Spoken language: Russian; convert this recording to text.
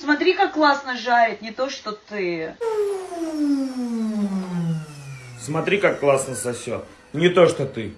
Смотри, как классно жарит, не то, что ты. Смотри, как классно сосет. Не то, что ты.